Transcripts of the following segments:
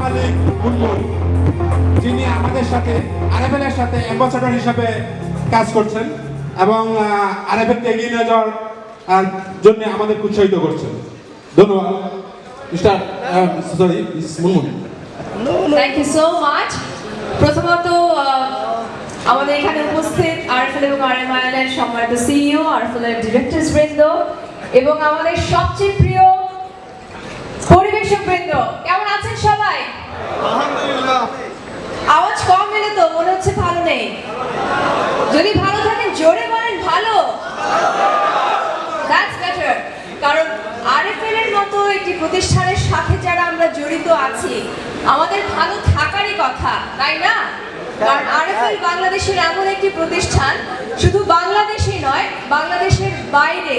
মালিক বুলবুল যিনি আমাদের সাথে আরএফএলের সাথে অ্যাম্বাসাডর হিসাবে কাজ করছেন এবং আরএফএলকে এগিয়ে নিয়ে যাওয়ার জন্য আমাদের উৎসাহিত করছেন। ধন্যবাদ। Mister sorry Munmun. Thank you so much প্রথমত আমাদের এখানে উপস্থিত আরএফএল এবং আরএমআইএল এর সম্মানিত সিইও আরএফএল এর ডিরেক্টরস বৃন্দ এবং আমাদের সবচেয়ে প্রিয় পরিবেশক বৃন্দ তো, মনে হচ্ছে ভালো নেই। যদি ভালো থাকেন জোরে বলেন, ভালো। কারণ আরএফএল এর মতো একটি প্রতিষ্ঠানের সাথে যারা আমরা জড়িত আছি, আমাদের ভালো থাকারই কথা, তাই না? কারণ আরএফএল বাংলাদেশের এমন একটি প্রতিষ্ঠান, শুধু বাংলাদেশে নয়, বাংলাদেশের বাইরে।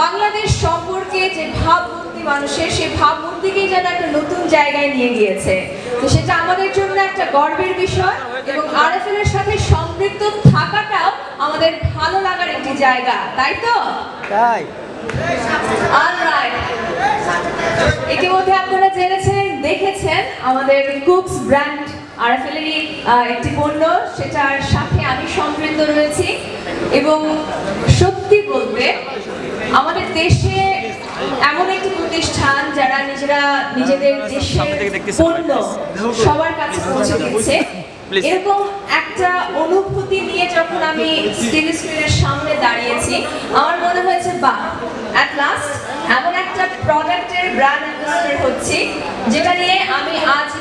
বাংলাদেশ সম্পর্কে যে ভাবমূর্তি মানুষের, সেই ভাবমূর্তিকেই যেন একটা নতুন জায়গায় নিয়ে গিয়েছে। তো সেটা আমাদের জন্য একটা গর্বের বিষয় এবং আরএফএল এর সাথে সম্পৃক্ত থাকাটাও আমাদের ভালো লাগার একটি জায়গা তাই তো? তাই। ইতিমধ্যে আপনারা জেনেছেন দেখেছেন আমাদের কুকস ব্র্যান্ড আরএফএলেরই একটি পণ্য সেটার সাথে আমি সম্পৃক্ত রয়েছি এবং সত্যি বলতে আমাদের দেশে যারা নিজেরা নিজেদের দেশের পণ্য সবার কাছে পৌঁছে দিচ্ছে। এরকম একটা অনুভূতি নিয়ে যখন আমি স্ক্রিনের সামনে দাঁড়িয়েছি আমার মনে হয়েছে বা অ্যাট লাস্ট এমন একটা প্রোডাক্টের ব্র্যান্ড অ্যাম্বাসেডর হচ্ছি যেটা নিয়ে